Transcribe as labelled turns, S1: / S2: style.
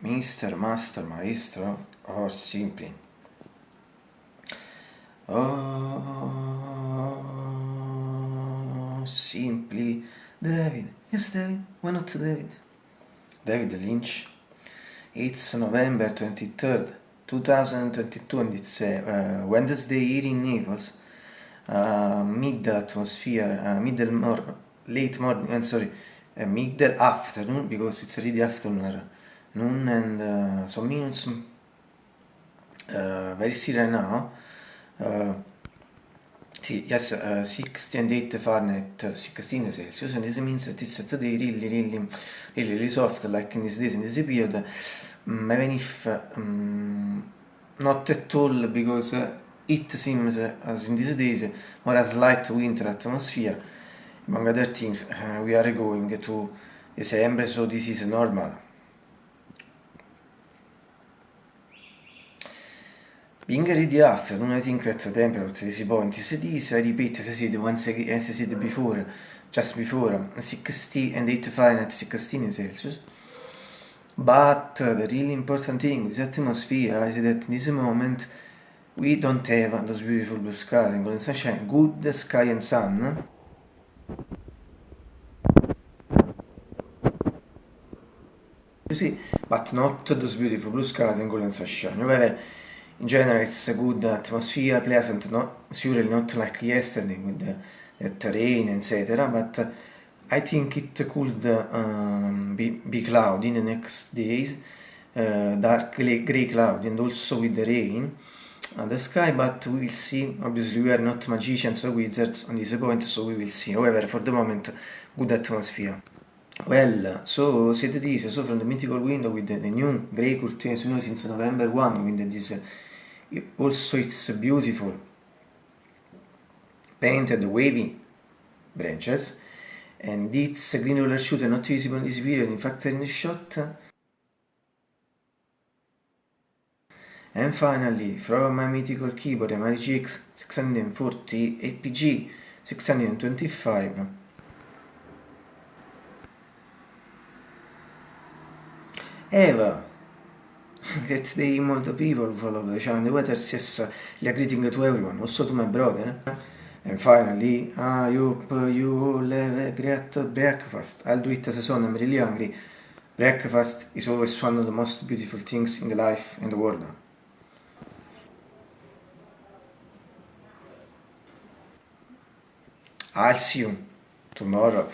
S1: mister, master, maestro, or simply. Oh, simply David. Yes, David. Why not David? David Lynch. It's November 23rd, 2022, and it's uh, Wednesday here in Naples. Uh, mid atmosphere, uh, middle morning, late morning, I'm sorry, middle afternoon because it's already afternoon, noon and uh, some minutes. Uh, very still right now. Uh, yes, uh, 60 and 8 Fahrenheit, 16 Celsius, and this means that it's today really, really, really, really soft, like in this days, in this period, um, even if um, not at all, because it seems, uh, as in these days, more a slight winter atmosphere, among other things, uh, we are going to December, so this is normal. Being ready afternoon, I think that the temperature is point is this, I repeat as I said once again, as I said before, just before, 60 and 8 Fahrenheit, 16 Celsius. But uh, the really important thing with atmosphere is that in this moment we don't have those beautiful blue skies and golden sunshine, good sky and sun. See, but not those beautiful blue skies and golden sunshine. However, in general it's a good atmosphere, pleasant, not surely not like yesterday with the, the rain, etc. But I think it could um, be, be cloudy in the next days, uh, dark grey cloud and also with the rain on the sky, but we will see. Obviously, we are not magicians or wizards on this point, so we will see. However, for the moment, good atmosphere. Well, so said this, so from the mythical window with the, the new grey curtains, you know, since November 1, with this also it's beautiful. Painted wavy branches and it's green roller shooter not visible in this video in fact in the shot. And finally from my mythical keyboard my GX 640 APG 625 Eva Great day, multiple people follow the channel. The weather says uh, are greeting to everyone, also to my brother. And finally, hope you all have great breakfast. I'll do it as a son, I'm really hungry. Breakfast is always one of the most beautiful things in the life in the world. I'll see you tomorrow.